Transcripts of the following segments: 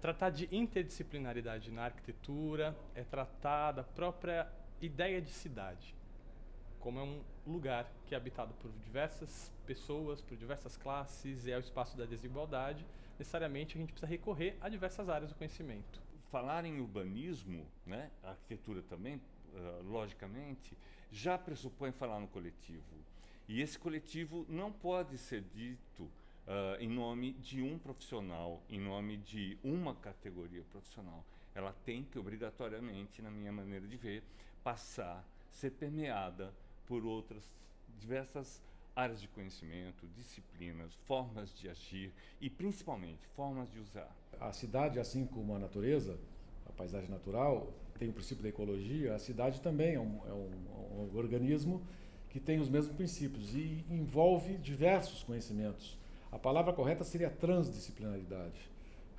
Tratar de interdisciplinaridade na arquitetura é tratar da própria ideia de cidade, como é um lugar que é habitado por diversas pessoas, por diversas classes, e é o espaço da desigualdade, necessariamente a gente precisa recorrer a diversas áreas do conhecimento. Falar em urbanismo, né, a arquitetura também, uh, logicamente, já pressupõe falar no coletivo. E esse coletivo não pode ser dito Uh, em nome de um profissional, em nome de uma categoria profissional. Ela tem que, obrigatoriamente, na minha maneira de ver, passar, ser permeada por outras diversas áreas de conhecimento, disciplinas, formas de agir e, principalmente, formas de usar. A cidade, assim como a natureza, a paisagem natural, tem o princípio da ecologia, a cidade também é um, é um, um organismo que tem os mesmos princípios e envolve diversos conhecimentos a palavra correta seria transdisciplinaridade,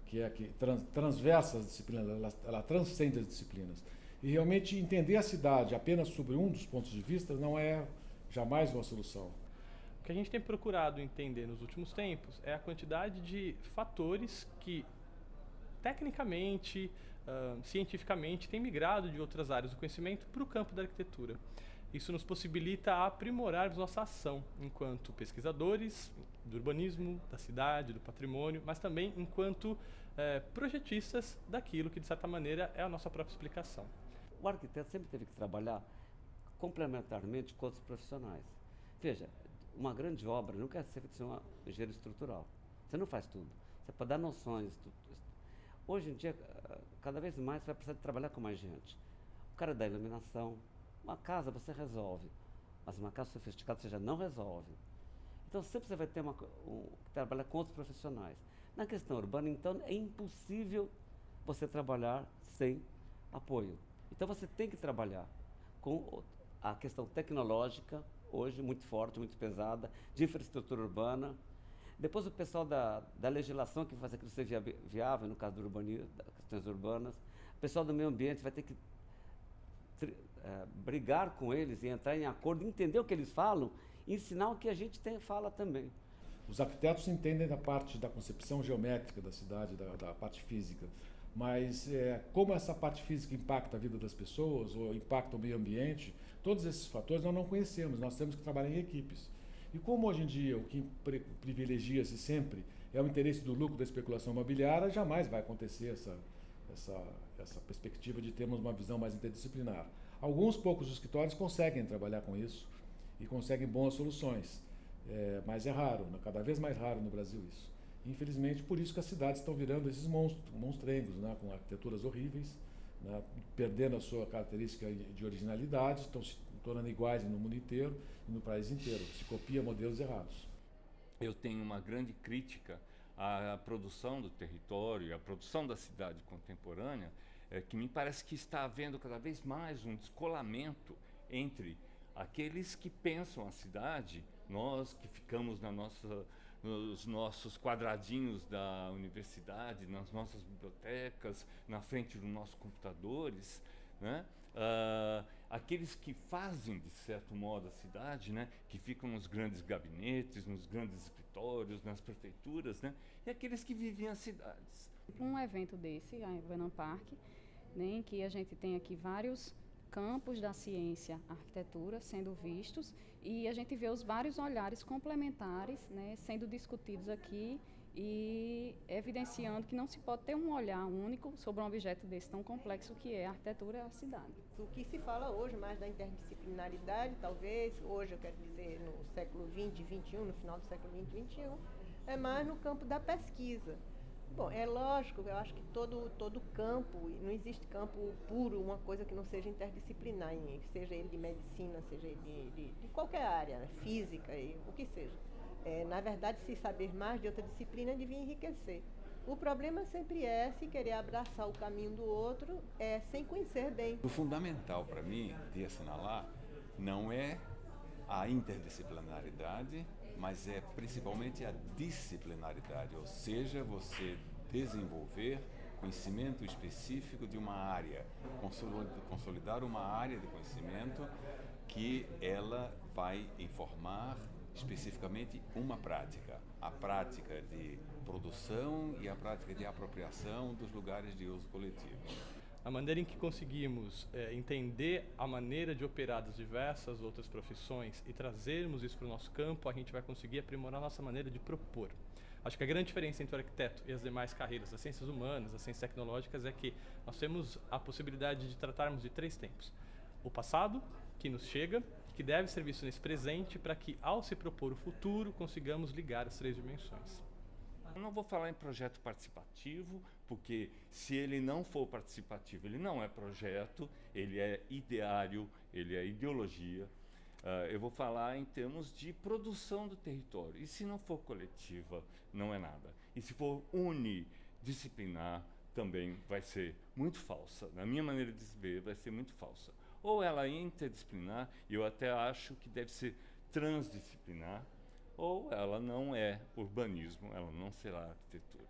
que é que trans, transversa as disciplinas, ela, ela transcende as disciplinas. E realmente entender a cidade apenas sobre um dos pontos de vista não é jamais uma solução. O que a gente tem procurado entender nos últimos tempos é a quantidade de fatores que tecnicamente, uh, cientificamente, têm migrado de outras áreas do conhecimento para o campo da arquitetura. Isso nos possibilita aprimorar nossa ação enquanto pesquisadores do urbanismo, da cidade, do patrimônio, mas também enquanto é, projetistas daquilo que, de certa maneira, é a nossa própria explicação. O arquiteto sempre teve que trabalhar complementarmente com outros profissionais. Veja, uma grande obra não quer ser feita uma engenharia estrutural. Você não faz tudo. Você pode dar noções. Hoje em dia, cada vez mais, você vai precisar trabalhar com mais gente. O cara da iluminação, uma casa você resolve, mas uma casa sofisticada você já não resolve. Então sempre você vai ter uma, um, que trabalhar com outros profissionais. Na questão urbana, então, é impossível você trabalhar sem apoio. Então você tem que trabalhar com a questão tecnológica, hoje muito forte, muito pesada, de infraestrutura urbana. Depois o pessoal da, da legislação que faz aquilo ser viável, no caso do urbanismo, das questões urbanas. O pessoal do meio ambiente vai ter que é, brigar com eles e entrar em acordo, entender o que eles falam ensinar o que a gente tem, fala também. Os arquitetos entendem da parte da concepção geométrica da cidade, da, da parte física, mas é, como essa parte física impacta a vida das pessoas ou impacta o meio ambiente, todos esses fatores nós não conhecemos, nós temos que trabalhar em equipes. E como hoje em dia o que privilegia-se sempre é o interesse do lucro da especulação imobiliária, jamais vai acontecer essa, essa, essa perspectiva de termos uma visão mais interdisciplinar. Alguns poucos escritórios conseguem trabalhar com isso e conseguem boas soluções, é, mas é raro, cada vez mais raro no Brasil isso. Infelizmente, por isso que as cidades estão virando esses monstros, monstrengos, né, com arquiteturas horríveis, né, perdendo a sua característica de originalidade, estão se tornando iguais no mundo inteiro e no país inteiro. Se copia modelos errados. Eu tenho uma grande crítica a produção do território, a produção da cidade contemporânea, é, que me parece que está havendo cada vez mais um descolamento entre aqueles que pensam a cidade, nós que ficamos na nossa, nos nossos quadradinhos da universidade, nas nossas bibliotecas, na frente dos nossos computadores, né? Uh, aqueles que fazem, de certo modo, a cidade, né? que ficam nos grandes gabinetes, nos grandes escritórios, nas prefeituras, né? e aqueles que vivem as cidades. Um evento desse, a Venom Park, né, em que a gente tem aqui vários campos da ciência, arquitetura sendo vistos e a gente vê os vários olhares complementares né, sendo discutidos aqui e evidenciando que não se pode ter um olhar único sobre um objeto desse tão complexo que é a arquitetura e a cidade. O que se fala hoje mais da interdisciplinaridade, talvez, hoje eu quero dizer no século XX, XXI, no final do século XX, XXI, é mais no campo da pesquisa. Bom, é lógico, eu acho que todo, todo campo, não existe campo puro, uma coisa que não seja interdisciplinar, seja ele de medicina, seja ele de, de, de qualquer área, né, física, o que seja. É, na verdade, se saber mais de outra disciplina devia enriquecer. O problema sempre é se querer abraçar o caminho do outro é, sem conhecer bem. O fundamental para mim de assinalar não é a interdisciplinaridade, mas é principalmente a disciplinaridade, ou seja, você desenvolver conhecimento específico de uma área, consolidar uma área de conhecimento que ela vai informar especificamente uma prática, a prática de produção e a prática de apropriação dos lugares de uso coletivo. A maneira em que conseguimos é, entender a maneira de operar das diversas outras profissões e trazermos isso para o nosso campo, a gente vai conseguir aprimorar a nossa maneira de propor. Acho que a grande diferença entre o arquiteto e as demais carreiras, as ciências humanas, as ciências tecnológicas, é que nós temos a possibilidade de tratarmos de três tempos. O passado, que nos chega, que deve ser visto nesse presente, para que, ao se propor o futuro, consigamos ligar as três dimensões. Eu não vou falar em projeto participativo, porque se ele não for participativo, ele não é projeto, ele é ideário, ele é ideologia. Uh, eu vou falar em termos de produção do território. E se não for coletiva, não é nada. E se for unidisciplinar, também vai ser muito falsa. Na minha maneira de ver, vai ser muito falsa. Ou ela é interdisciplinar, e eu até acho que deve ser transdisciplinar, ou ela não é urbanismo, ela não será arquitetura.